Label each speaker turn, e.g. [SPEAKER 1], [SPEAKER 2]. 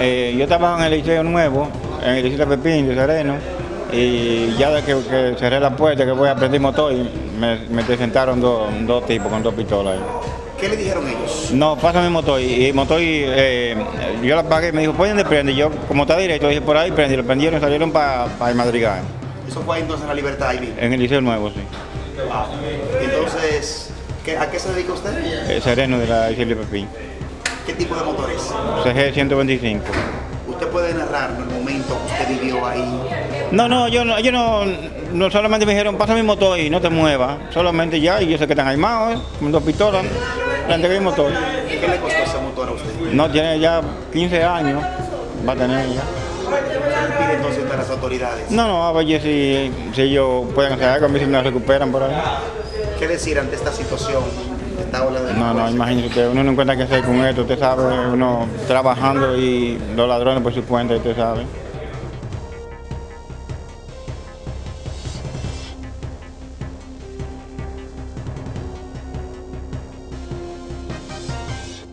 [SPEAKER 1] Eh, yo trabajo en el Liceo Nuevo, en el Liceo de Pepín, de Sereno, y ya de que, que cerré la puerta, que voy a aprender motor, me, me presentaron dos, dos tipos con dos pistolas. ahí.
[SPEAKER 2] ¿Qué le dijeron ellos?
[SPEAKER 1] No, pásame el motor. Y el motor, eh, yo la pagué, me dijo, ¿por dónde prende? Yo, como está directo, dije, por ahí prende. Y lo prendieron y salieron para el Madrigal,
[SPEAKER 2] Eso fue entonces en la libertad ahí
[SPEAKER 1] en el Liceo Nuevo, sí.
[SPEAKER 2] Entonces, ¿qué- ¿a qué se dedica usted?
[SPEAKER 1] El Sereno de la de Pepín.
[SPEAKER 2] ¿Qué tipo de motores?
[SPEAKER 1] CG 125.
[SPEAKER 2] ¿Usted puede narrar el momento que usted vivió ahí?
[SPEAKER 1] No, no, yo no, ellos no, no solamente me dijeron, pasa mi motor y no te muevas. Solamente ya, y yo sé que están armados, ¿eh? con dos pistolas, le entregué el motor.
[SPEAKER 2] ¿Qué le costó ese motor a usted?
[SPEAKER 1] No, tiene ya 15 años, va a tener ya.
[SPEAKER 2] ¿Qué pide entonces a las autoridades?
[SPEAKER 1] No, no, a ver si, si ellos pueden hacer algo, a ver si me recuperan por ahí.
[SPEAKER 2] ¿Qué decir ante esta situación, esta ola de
[SPEAKER 1] No, no, usted, uno no encuentra qué hacer con esto, usted sabe, uno trabajando y los ladrones por su cuenta, usted sabe.